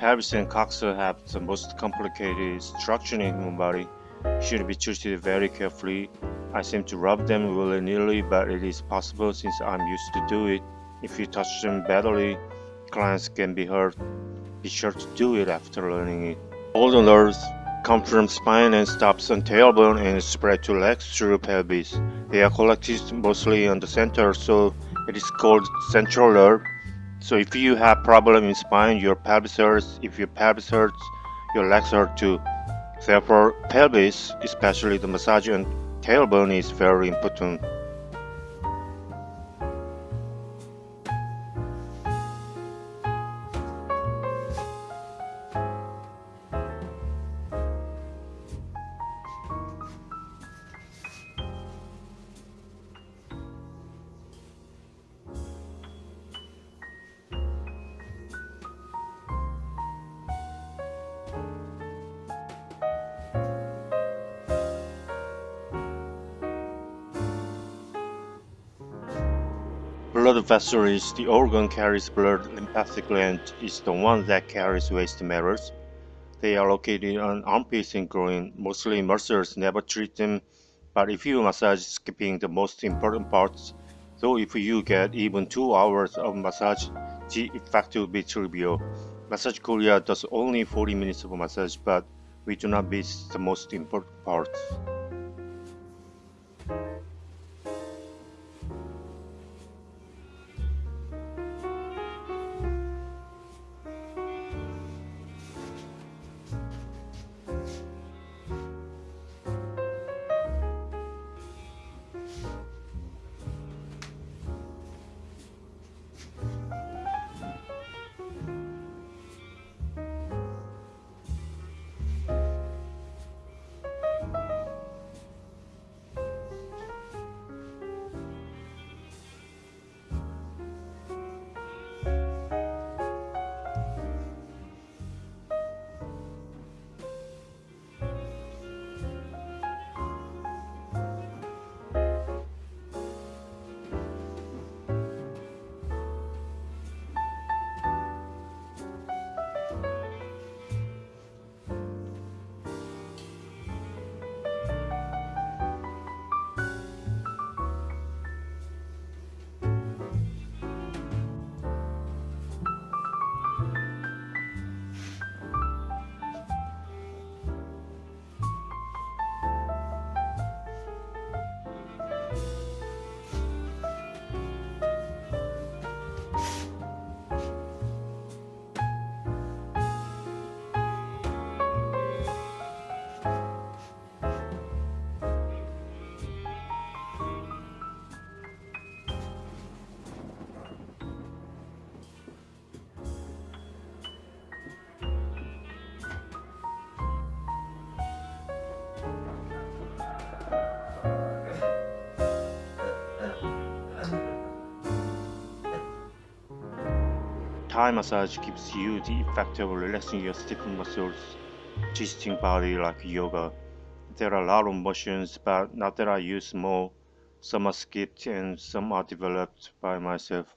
pelvis and coxa have the most complicated structure in human body. Should be treated very carefully. I seem to rub them willy-nilly, but it is possible since I'm used to do it. If you touch them badly, clients can be hurt. Be sure to do it after learning it. All the nerves come from spine and stops on tailbone and spread to legs through pelvis. They are collected mostly on the center, so it is called central nerve. So if you have problem in spine, your pelvis hurts. If your pelvis hurts, your legs hurt too. Therefore, pelvis, especially the massage and tailbone is very important. Blood vessel is the organ carries blood. Lymphatic gland is the one that carries waste matters. They are located on armpits and groin. Mostly muscles never treat them, but if you massage skipping the most important parts, though if you get even 2 hours of massage, the effect will be trivial. Massage Korea does only 40 minutes of massage, but we do not miss the most important parts. Thai massage gives you the effect of relaxing your stiffened muscles, twisting body like yoga. There are a lot of motions, but not that I use more. Some are skipped and some are developed by myself.